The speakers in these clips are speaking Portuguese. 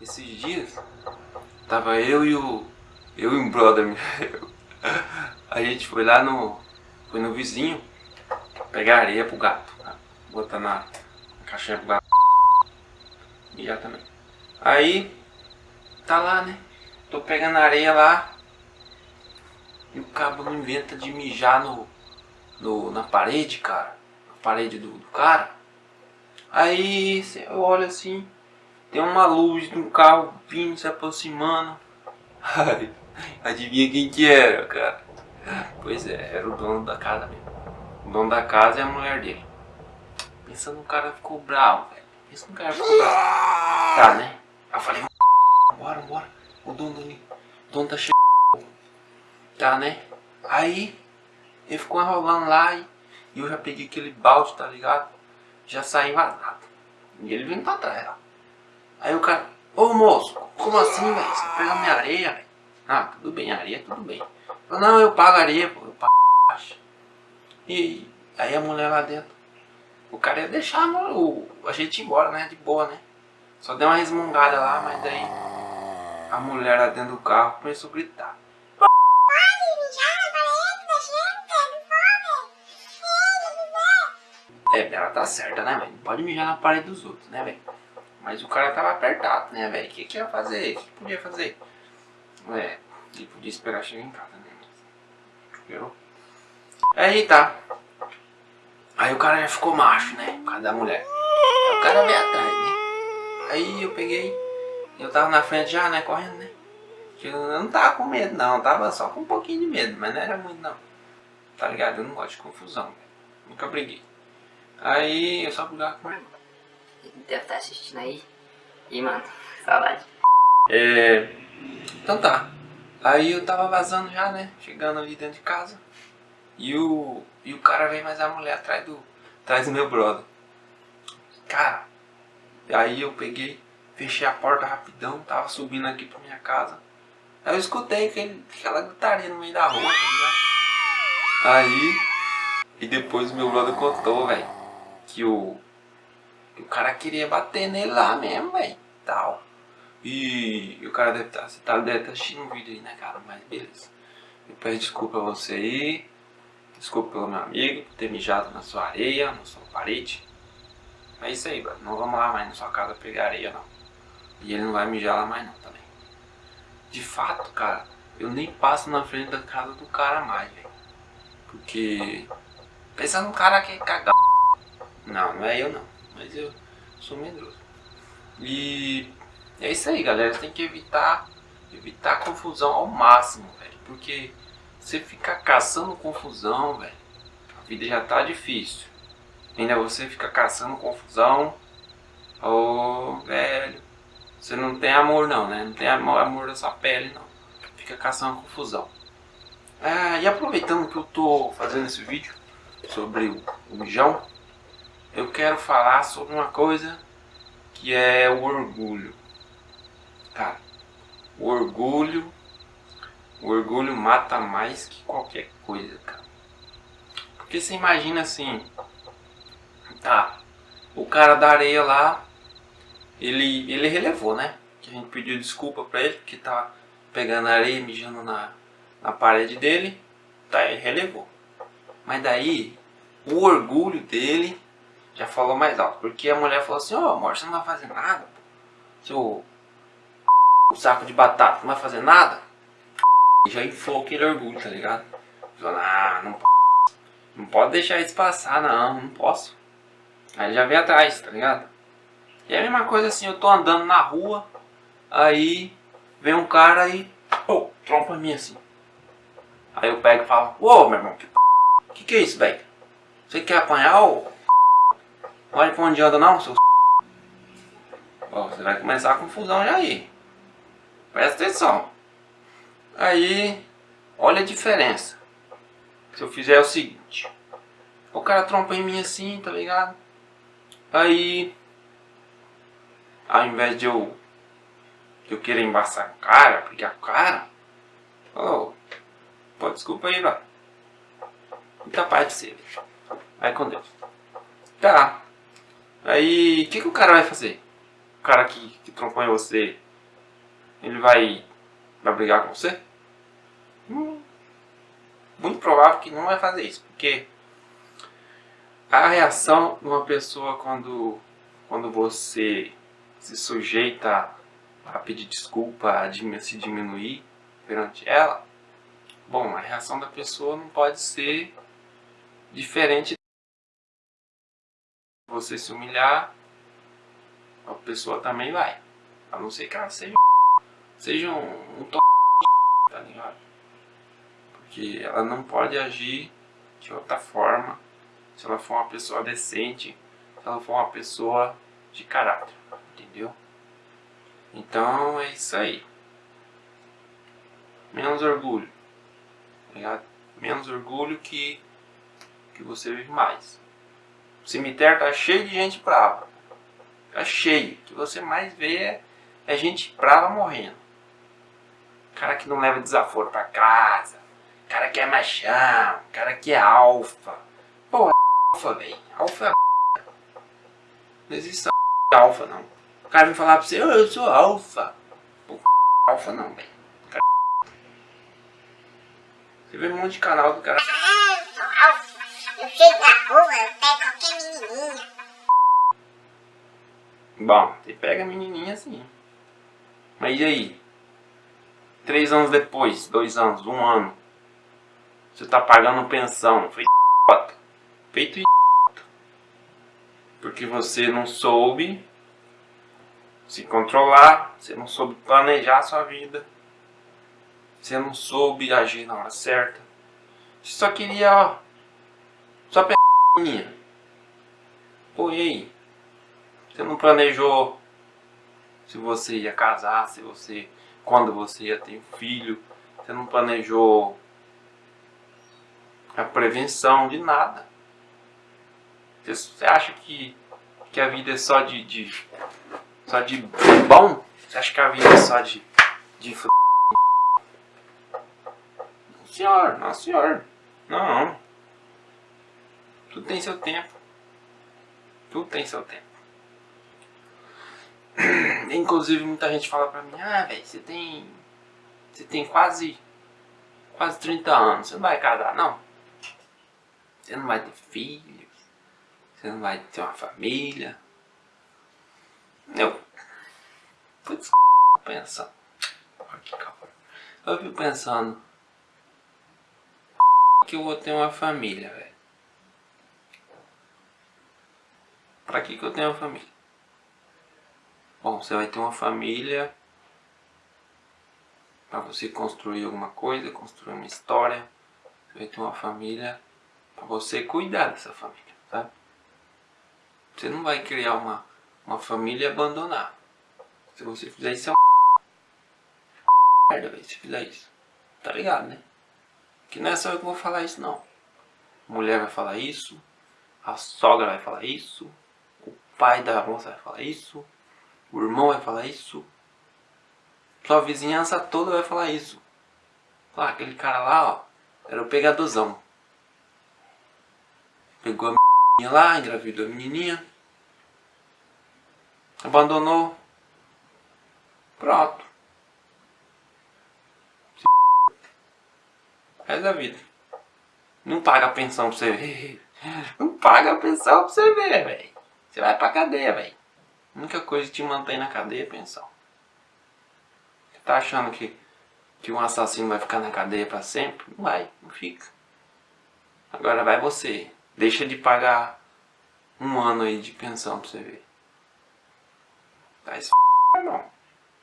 Esses dias, tava eu e o... Eu e um brother meu. A gente foi lá no... Foi no vizinho pegar areia pro gato. Botar na, na caixinha pro gato. Mijar também. Aí, tá lá, né? Tô pegando areia lá. E o cabo não inventa de mijar no, no, na parede, cara. Na parede do, do cara. Aí, eu olho assim. Tem uma luz de um carro vindo, se aproximando. Ai, adivinha quem que era, cara? Pois é, era o dono da casa mesmo. O dono da casa é a mulher dele. Pensa no cara ficou bravo, velho. Cara ficou bravo. Tá, né? Aí eu falei, bora, bora. O dono ali, o dono tá cheio Tá, né? Aí, ele ficou enrolando lá e eu já peguei aquele balde, tá ligado? Já saí vazado. E ele vindo pra trás. Aí o cara, ô moço, como assim, velho? Você pega minha areia, velho? Ah, tudo bem, areia, tudo bem. Eu, não, eu pago areia, pô, eu pago E aí a mulher lá dentro, o cara ia deixar o, a gente ir embora, né? De boa, né? Só deu uma resmungada lá, mas daí a mulher lá dentro do carro começou a gritar. É, ela tá certa, né, velho? Não pode mijar na parede dos outros, né, velho? Mas o cara tava apertado, né, velho? O que, que ia fazer? O que podia fazer? É, ele podia esperar chegar em casa, né? Esperou. Aí tá. Aí o cara já ficou macho, né? Por causa da mulher. Aí o cara veio atrás, né? Aí eu peguei. Eu tava na frente já, né? Correndo, né? Eu não tava com medo, não. Eu tava só com um pouquinho de medo, mas não era muito, não. Tá ligado? Eu não gosto de confusão, Nunca briguei. Aí eu só brigava com ele deve estar assistindo aí. E, mano, saudade. É... Então tá. Aí eu tava vazando já, né? Chegando ali dentro de casa. E o, e o cara veio mais a mulher atrás do, atrás do meu brother. Cara, aí eu peguei, fechei a porta rapidão, tava subindo aqui pra minha casa. Aí eu escutei aquele, aquela gritaria no meio da rua, tá ligado? Aí, e depois o meu brother contou, velho, que o, que o cara queria bater nele lá mesmo, velho. Tal. E, e, o cara deve estar, tá, você tá, deve estar tá assistindo um vídeo aí, né, cara? Mas beleza. Eu peço desculpa a você aí. Desculpa pelo meu amigo por ter mijado na sua areia, na sua parede. É isso aí, mano. Não vamos lá mais na sua casa pegar areia, não. E ele não vai mijar lá mais não também. De fato, cara, eu nem passo na frente da casa do cara mais, velho. Porque... Pensa no cara que é cagado. Não, não é eu não mas eu sou medroso. E é isso aí, galera. Tem que evitar, evitar confusão ao máximo, velho. Porque você ficar caçando confusão, velho, a vida já tá difícil. Ainda você fica caçando confusão, ô, oh, velho, você não tem amor não, né? Não tem amor, amor sua pele, não. Fica caçando confusão. Ah, e aproveitando que eu tô fazendo esse vídeo sobre o, o mijão, eu quero falar sobre uma coisa que é o orgulho. Cara, o orgulho, o orgulho mata mais que qualquer coisa, cara. Porque você imagina assim, tá, o cara da areia lá, ele, ele relevou, né? Que a gente pediu desculpa pra ele, que tá pegando areia, mijando na, na parede dele, tá, ele relevou. Mas daí, o orgulho dele já falou mais alto. Porque a mulher falou assim, ó oh, amor, você não vai fazer nada, pô. Seu o saco de batata não vai fazer nada. E já inflou aquele orgulho, tá ligado? Falou, ah, não, não pode deixar isso passar, não, não posso. Aí já vem atrás, tá ligado? E é a mesma coisa assim, eu tô andando na rua, aí vem um cara e, oh, trompa mim assim. Aí eu pego e falo, ô oh, meu irmão, que que, que é isso, velho? Você quer apanhar ou Olha pra onde anda não, seu Ó, você vai começar a confusão já aí. Presta atenção. Aí, olha a diferença. Se eu fizer o seguinte. O cara trompa em mim assim, tá ligado? Aí, ao invés de eu, de eu querer embaçar a cara, porque a cara, oh, pô, desculpa aí, velho. Muita paz de ser, Vai com Deus. Tá. Aí, o que, que o cara vai fazer? O cara que, que trompou em você, ele vai, vai brigar com você? Muito provável que não vai fazer isso, porque a reação de uma pessoa quando, quando você se sujeita a pedir desculpa, a se diminuir perante ela, bom, a reação da pessoa não pode ser diferente você se humilhar, a pessoa também vai. A não ser que ela seja, seja um, um? Porque ela não pode agir de outra forma se ela for uma pessoa decente, se ela for uma pessoa de caráter, entendeu? Então é isso aí. Menos orgulho, tá ligado? Menos orgulho que, que você vive mais. O cemitério tá cheio de gente brava. Tá cheio. O que você mais vê é, é gente brava morrendo. Cara que não leva desaforo pra casa. Cara que é machão. Cara que é alfa. Pô, alfa, velho. Alfa é Não existe alfa, não. O cara vem falar pra você, oh, eu sou alfa. Pô, alfa não, velho. Você vê um monte de canal do cara. Ah, eu sou alfa. Eu na rua, eu pego qualquer. Bom, você pega a menininha assim. Mas e aí? Três anos depois, dois anos, um ano. Você tá pagando pensão. Feito Feito Porque você não soube se controlar. Você não soube planejar a sua vida. Você não soube agir na hora certa. Você só queria, ó. Só p****. Pô, e aí? Você não planejou se você ia casar, se você quando você ia ter filho. Você não planejou a prevenção de nada. Você acha que, que a vida é só de, de só de bom? Você acha que a vida é só de de f... Não, senhor, não, senhor. Não. Tudo tem seu tempo. Tudo tem seu tempo. Inclusive muita gente fala pra mim, ah velho, você tem. Você tem quase. quase 30 anos, você não vai casar, não. Você não vai ter filhos. Você não vai ter uma família. Eu. Putz, pensando. Aqui, calma. Eu fico pensando. Que eu vou ter uma família, velho. Pra que, que eu tenho uma família? Bom, você vai ter uma família para você construir alguma coisa, construir uma história. Você vai ter uma família você cuidar dessa família, tá? Você não vai criar uma, uma família e abandonar. Se você fizer isso é um merda, velho, se fizer isso. Tá ligado, né? Que não é só eu que vou falar isso, não. A mulher vai falar isso, a sogra vai falar isso, o pai da moça vai falar isso, o irmão vai falar isso. Sua vizinhança toda vai falar isso. Ah, aquele cara lá, ó, era o pegadorzão. Pegou a menininha lá, engravidou a menininha. Abandonou. Pronto. Resto da vida. Não paga a pensão pra você ver. Não paga a pensão pra você ver, velho. Você vai pra cadeia, velho. A única coisa que te mantém na cadeia é pensão. Você tá achando que, que um assassino vai ficar na cadeia pra sempre? Não vai, não fica. Agora vai você. Deixa de pagar um ano aí de pensão pra você ver. Tá esse não.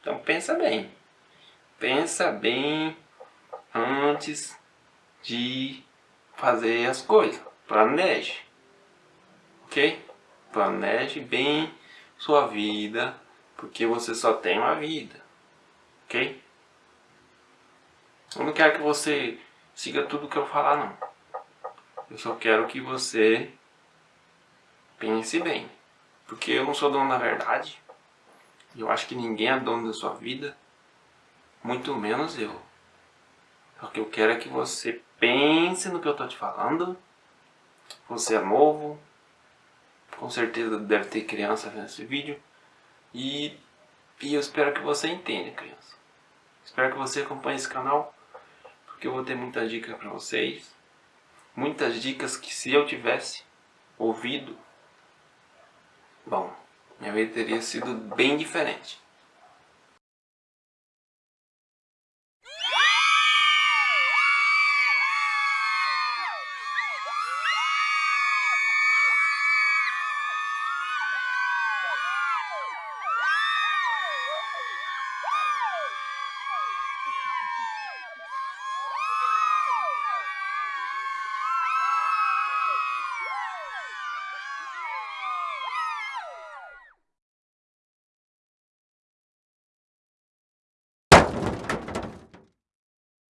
Então pensa bem. Pensa bem antes de fazer as coisas. Planeje. Ok? Planeje bem sua vida, porque você só tem uma vida, ok? Eu não quero que você siga tudo que eu falar, não. Eu só quero que você pense bem, porque eu não sou dono da verdade, Eu acho que ninguém é dono da sua vida, muito menos eu. O que eu quero é que você pense no que eu tô te falando. Você é novo, com certeza deve ter criança vendo esse vídeo. E, e eu espero que você entenda, criança. Espero que você acompanhe esse canal, porque eu vou ter muita dica pra vocês. Muitas dicas que se eu tivesse ouvido, bom, minha vida teria sido bem diferente.